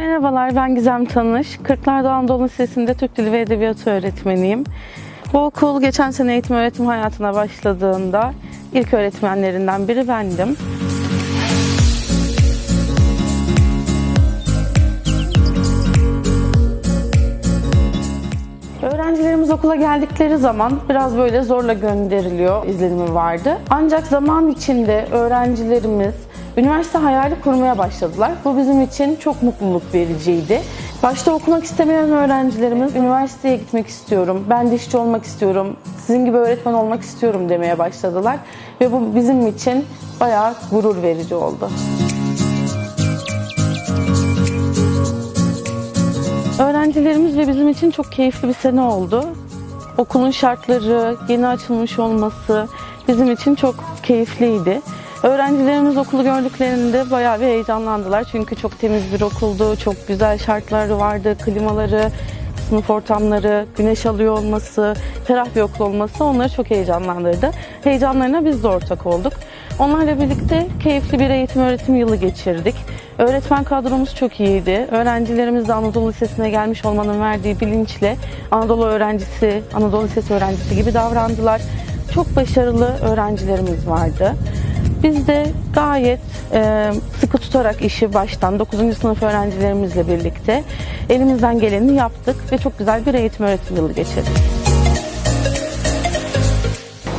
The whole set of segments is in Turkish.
Merhabalar, ben Gizem Tanış. Kırklar'da Anadolu Lisesi'nde Türk Dili ve Edebiyatı öğretmeniyim. Bu okul geçen sene eğitim öğretim hayatına başladığında ilk öğretmenlerinden biri bendim. Öğrencilerimiz okula geldikleri zaman biraz böyle zorla gönderiliyor izlenimi vardı. Ancak zaman içinde öğrencilerimiz üniversite hayali kurmaya başladılar. Bu bizim için çok mutluluk vericiydi. Başta okumak istemeyen öğrencilerimiz üniversiteye gitmek istiyorum, ben dişçi olmak istiyorum, sizin gibi öğretmen olmak istiyorum demeye başladılar. Ve bu bizim için bayağı gurur verici oldu. Öğrencilerimiz ve bizim için çok keyifli bir sene oldu. Okulun şartları, yeni açılmış olması bizim için çok keyifliydi. Öğrencilerimiz okulu gördüklerinde bayağı bir heyecanlandılar. Çünkü çok temiz bir okuldu, çok güzel şartları vardı, klimaları, sınıf ortamları, güneş alıyor olması, ferah bir okul olması onları çok heyecanlandırdı. Heyecanlarına biz de ortak olduk. Onlarla birlikte keyifli bir eğitim öğretim yılı geçirdik. Öğretmen kadromuz çok iyiydi. Öğrencilerimiz de Anadolu Lisesi'ne gelmiş olmanın verdiği bilinçle Anadolu öğrencisi, Anadolu Lisesi öğrencisi gibi davrandılar. Çok başarılı öğrencilerimiz vardı. Biz de gayet e, sıkı tutarak işi baştan 9. sınıf öğrencilerimizle birlikte elimizden geleni yaptık ve çok güzel bir eğitim öğretim yılı geçirdik.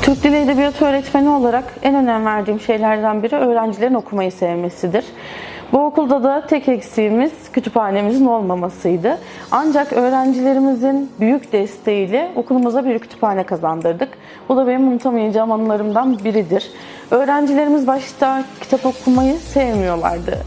Türk Dili Edebiyatı öğretmeni olarak en önem verdiğim şeylerden biri öğrencilerin okumayı sevmesidir. Bu okulda da tek eksiğimiz kütüphanemizin olmamasıydı. Ancak öğrencilerimizin büyük desteğiyle okulumuza bir kütüphane kazandırdık. Bu da benim unutamayacağım anılarımdan biridir. Öğrencilerimiz başta kitap okumayı sevmiyorlardı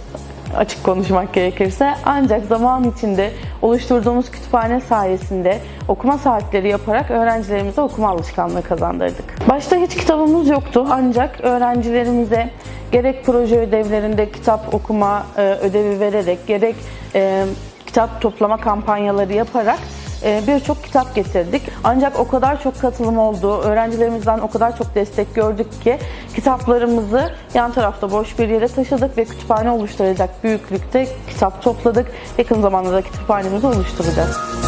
açık konuşmak gerekirse. Ancak zaman içinde oluşturduğumuz kütüphane sayesinde okuma saatleri yaparak öğrencilerimize okuma alışkanlığı kazandırdık. Başta hiç kitabımız yoktu ancak öğrencilerimize gerek proje ödevlerinde kitap okuma e, ödevi vererek gerek e, kitap toplama kampanyaları yaparak birçok kitap getirdik. Ancak o kadar çok katılım oldu, öğrencilerimizden o kadar çok destek gördük ki kitaplarımızı yan tarafta boş bir yere taşıdık ve kütüphane oluşturacak büyüklükte kitap topladık. Yakın zamanda da kütüphanemizi oluşturacağız.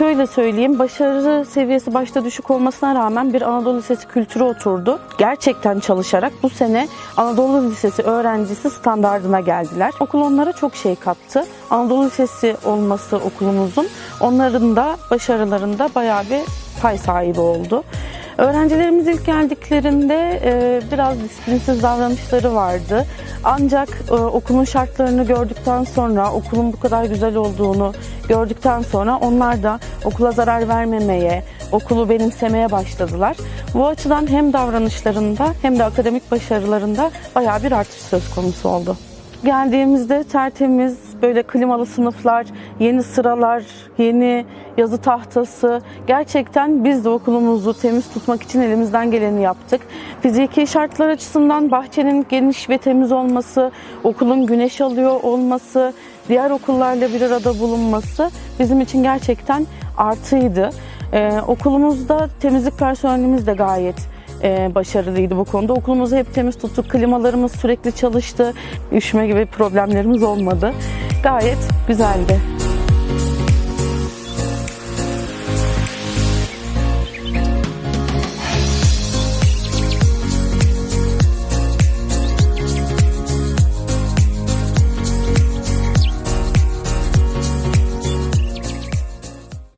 Şöyle söyleyeyim, başarı seviyesi başta düşük olmasına rağmen bir Anadolu Lisesi kültürü oturdu. Gerçekten çalışarak bu sene Anadolu Lisesi öğrencisi standardına geldiler. Okul onlara çok şey kattı. Anadolu Lisesi olması okulumuzun onların da başarılarında bayağı bir pay sahibi oldu. Öğrencilerimiz ilk geldiklerinde e, biraz disiplinsiz davranışları vardı. Ancak e, okulun şartlarını gördükten sonra, okulun bu kadar güzel olduğunu gördükten sonra onlar da okula zarar vermemeye, okulu benimsemeye başladılar. Bu açıdan hem davranışlarında hem de akademik başarılarında bayağı bir artış söz konusu oldu. Geldiğimizde tertemiz, böyle klimalı sınıflar, yeni sıralar, yeni yazı tahtası. Gerçekten biz de okulumuzu temiz tutmak için elimizden geleni yaptık. Fiziki şartlar açısından bahçenin geniş ve temiz olması, okulun güneş alıyor olması, diğer okullarla bir arada bulunması bizim için gerçekten artıydı. Ee, okulumuzda temizlik personelimiz de gayet e, başarılıydı bu konuda. Okulumuzu hep temiz tuttuk. Klimalarımız sürekli çalıştı. Üşüme gibi problemlerimiz olmadı. Gayet güzeldi.